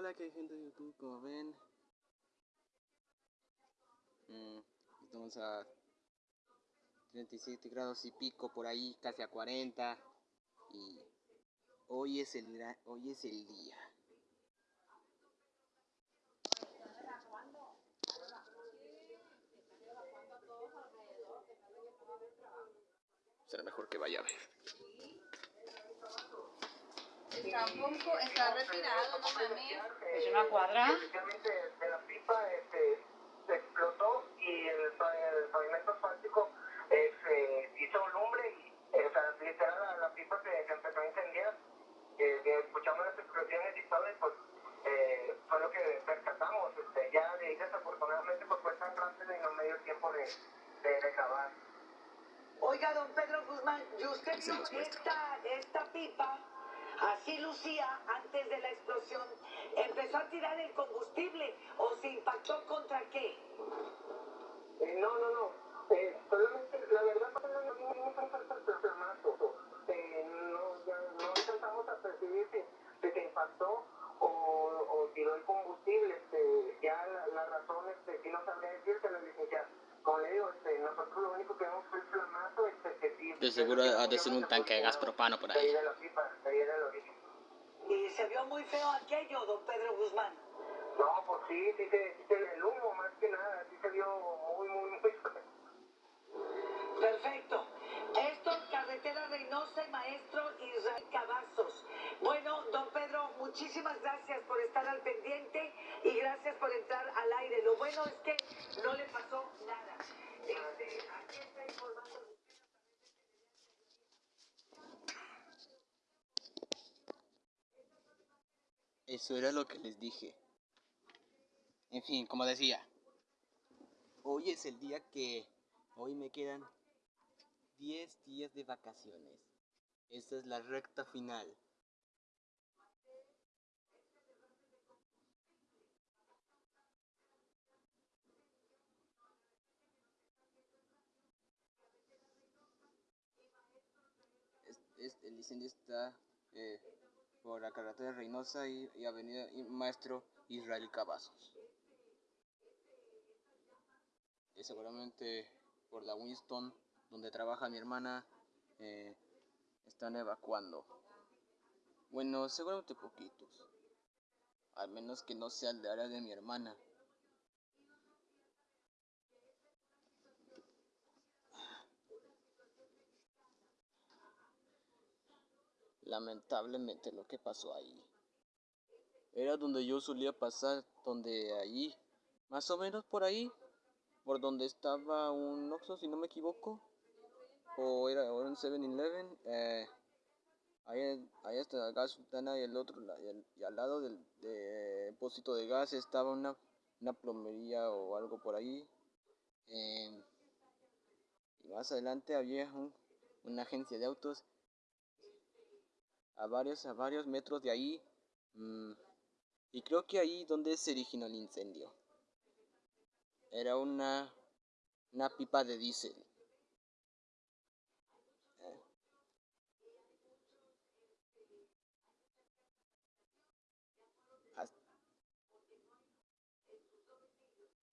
Hola, que hay gente de YouTube, como ven. Mm, estamos a 37 grados y pico por ahí, casi a 40. Y hoy es el, hoy es el día. Será mejor que vaya a ver. Está un poco, está retirado, no mames. Es una cuadra. De la pipa este, se explotó y el, el pavimento asfáltico se hizo lumbre y o sea, literal la, la pipa se, se empezó a incendiar. Eh, escuchamos las explosiones y todo y pues eh, fue lo que percatamos. Este, ya de ahí desafortunadamente pues fue tan rápido y no me dio tiempo de, de, acabar. Oiga, don Pedro Guzmán, ¿y usted vio esta, esta pipa? Así lucía antes de la explosión. ¿Empezó a tirar el combustible o se impactó contra qué? Eh, no, no, no. Eh, solamente, la verdad, pues, no no percamazo. Eh, no, ya no intentamos a percibir si, si se impactó o, tiró el combustible. Este, ya la, la razón, este, sí no sabría decirte, la licenciada. Como le digo, este, nosotros lo único que vemos fue el flamazo, este, que sí. De seguro ha de ser un tanque de gas propano por ahí. Y se vio muy feo aquello, don Pedro Guzmán. No, pues sí, sí se, sí el humo más que nada, sí se vio muy, muy, muy Perfecto. Esto, Carretera Reynosa y Maestro Israel Cavazos. Bueno, don Pedro, muchísimas gracias por estar al pendiente y gracias por entrar al aire. Lo bueno es que no le pasó nada. Este, aquí está informando. Eso era lo que les dije. En fin, como decía. Hoy es el día que... Hoy me quedan 10 días de vacaciones. Esta es la recta final. Es- es- el está eh, por la carretera Reynosa y, y Avenida Maestro Israel Cavazos. Y seguramente por la Winston, donde trabaja mi hermana, eh, están evacuando. Bueno, seguramente poquitos. Al menos que no sea el de área de mi hermana. Lamentablemente lo que pasó ahí. Era donde yo solía pasar, donde ahí, más o menos por ahí, por donde estaba un Oxxo, si no me equivoco, o era un 7-Eleven, eh, ahí, ahí está el gas sultana y el otro, la- y, al- lado del de depósito de gas estaba una, una plomería o algo por ahí. eh, y más adelante había un- una agencia de autos a varios, a varios metros de ahí. mm, y creo que ahí donde se originó el incendio. Era una, una pipa de diésel. As-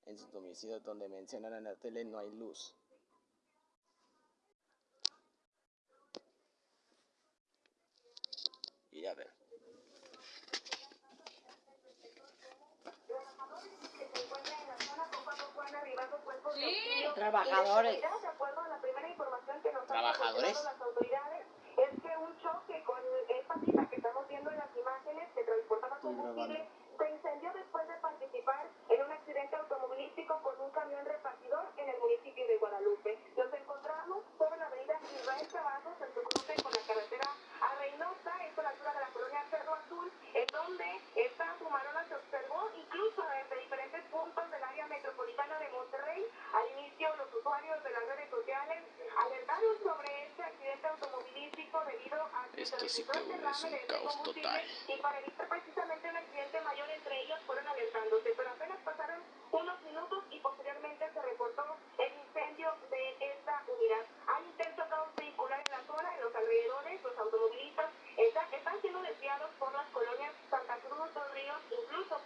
En sus domicilios donde mencionan en la tele no hay luz. A ver. Sí. Trabajadores. De acuerdo a la primera información que nos han ¿Trabajadores? proporcionado las autoridades, es que un choque con esta pipa que estamos viendo en las imágenes que transportaba Estoy combustible se incendió después de participar en un accidente automovilístico con un camión repartidor en el municipio de Guadalupe. Nos encontramos sobre la avenida Israel Cavazos en su cruce con la carretera a Reynosa, esto a la altura de la colonia Cerro Azul, en donde esta fumarola se observó incluso desde diferentes puntos del área metropolitana de Monterrey. Al inicio, los usuarios de las redes sociales alertaron sobre este accidente automovilístico debido a que Esto sí que es un caos total. y para evitar precisamente un accidente mayor entre ellos fueron alertándose, pero apenas pasaron unos minutos y posteriormente se reportó el incendio de esta unidad. Hay intenso caos vehicular en la zona, en los alrededores, los automovilistas están, están siendo desviados por las colonias Santa Cruz, Dos Ríos, incluso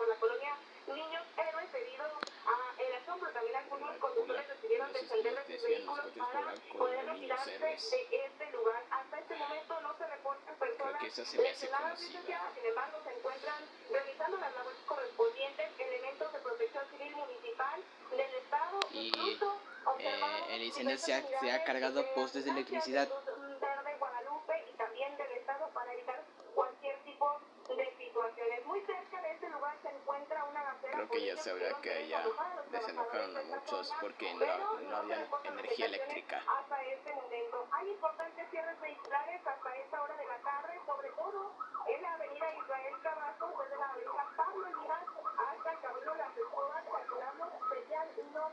Eso se me hace Mencionadas, conocido. licenciada, sin embargo, se encuentran realizando las labores correspondientes elementos de protección civil municipal del Estado. Y, el incendio diversas se ha- se ha cargado postes de electricidad. Cruz Verde, Guadalupe y también del Estado para evitar cualquier tipo de situaciones. Muy cerca de este lugar se encuentra una gacera Creo que ya policial sabrá que ya desenojaron a muchos porque no, no se había energía eléctrica. Hasta este momento. Hay importantes cierres vehiculares hasta esta hora de la tarde, sobre todo en la avenida Israel Cavazos, desde la avenida Pablo Elías hasta el camino Las Escobas, calculamos serían unos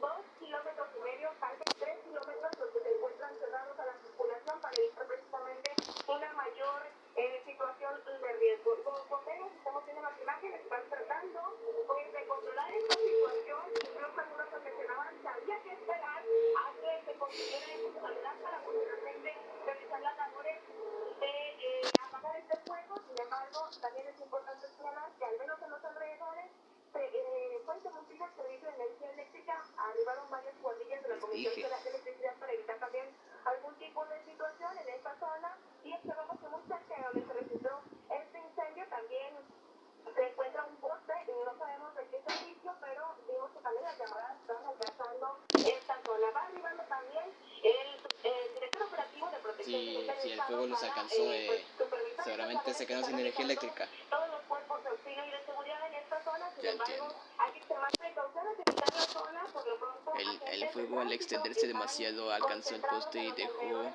dos kilómetros y medio, tal vez tres kilómetros los que se encuentran cerrados a la circulación para evitar precisamente una mayor eh, situación de riesgo. Como podemos, estamos viendo las imágenes, están tratando pues, de controlar esta situación, incluso algunos mencionaban que había que esperar a que se consiguiera esa totalidad para posteriormente realizar las labores de eh, apagar este fuego. Sin embargo, también es importante señalar que al menos en los alrededores eh, interrumpido el servicio de energía eléctrica. Arribaron varias cuadrillas de la Comisión de Electricidad para evitar también algún tipo de situación en esta zona. Y observamos que muy cerca de donde se registró este incendio también se encuentra un poste, no sabemos de qué servicio, pero vimos que también las llamadas están alcanzando esta zona. Va arribando también el, el director operativo de protección Sí, civil sí, el fuego los alcanzó, eh, pues, eh, seguramente se quedaron sin energía eléctrica. Todos los cuerpos de auxilio y de seguridad en esta zona, sin embargo, hay que. El, el fuego al extenderse demasiado alcanzó el poste y dejó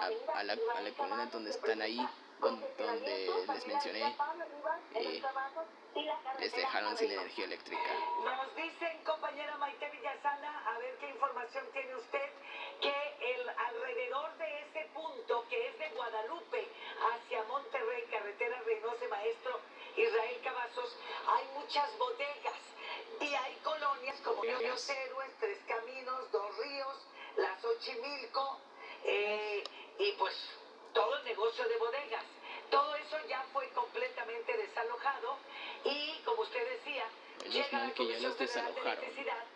a, a la, a la Cavazos donde están ahí, don- donde congestionamiento, les mencioné, eh, les dejaron sin energía eléctrica. Nos dicen, compañera Maite Villasana, a ver qué información tiene usted, que el alrededor de ese punto, que es de Guadalupe hacia Monterrey, carretera Reynosa Maestro Israel Cavazos, hay muchas bodegas y hay colonias como Los Héroes, Tres Caminos, Dos Ríos, La Xochimilco, eh, y pues todo el negocio de bodegas. Todo eso ya fue completamente desalojado y, como usted decía, Menos llega mal la que ya los Federal de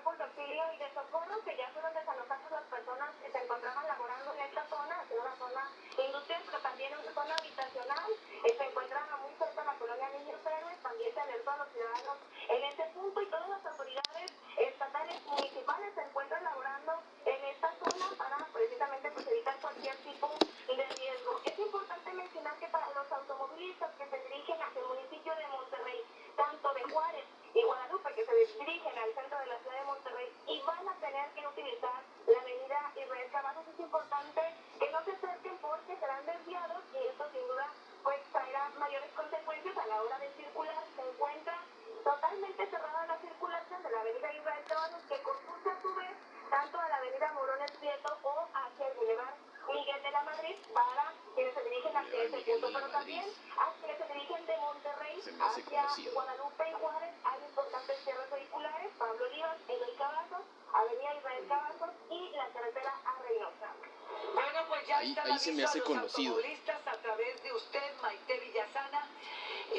Monterrey Se me hace hacia conocido. Guadalupe y Juárez hay importantes cierres vehiculares, Pablo Olivas, Eloy Cavazos, Avenida Israel Cavazos y la carretera a Reynosa. Bueno, pues ya Ahí- está ahí la se me hace conocido. automovilistas a través de usted, Maite Villasana.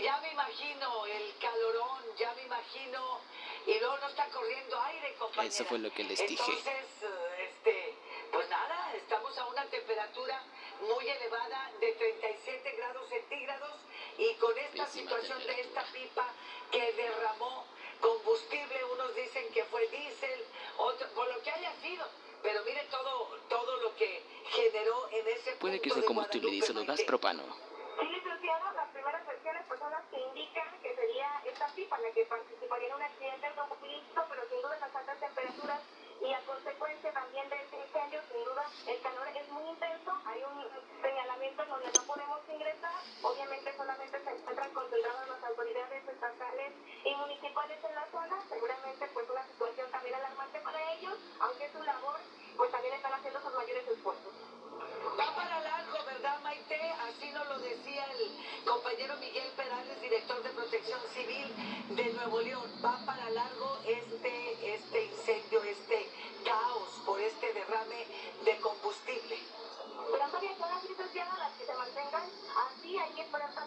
Ya me imagino el calorón, ya me imagino, y luego no está corriendo aire, compañera. Eso fue lo que les dije. Entonces, este, pues nada, estamos a una temperatura muy elevada de 37 grados centígrados y con esta situación de esta pipa que derramó combustible, unos dicen que fue diésel, otros, por lo que haya sido. Pero mire todo, todo lo que generó en ese Puede que punto sea de combustible diésel o gas propano. Sí, licenciado, las primeras versiones pues, son las que indican que sería esta pipa la que participaría señalamiento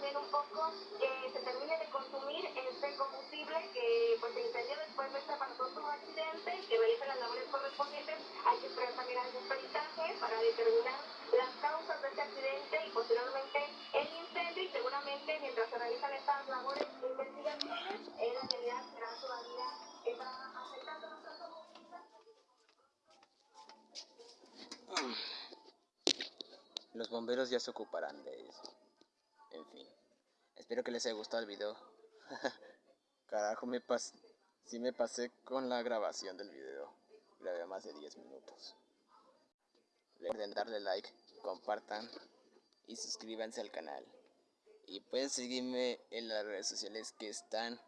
también un poco que se termine de consumir este combustible que pues, se incendió después de este un accidente y que realice las labores correspondientes. Hay que esperar también algún peritaje para determinar las causas de este accidente y posteriormente el incendio y seguramente mientras se realizan estas labores investigaciones, en eh, la realidad será todavía está afectando a nuestros Los bomberos ya se ocuparán de eso. Espero que les haya gustado el video. Carajo, me pasé. Sí me pasé con la grabación del video. Grabé más de 10 minutos. Recuerden darle like, compartan y suscríbanse al canal. Y pueden seguirme en las redes sociales que están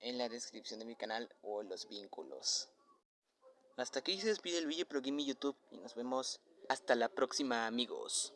en la descripción de mi canal o en los vínculos. Hasta aquí se despide el video por aquí YouTube y nos vemos hasta la próxima amigos.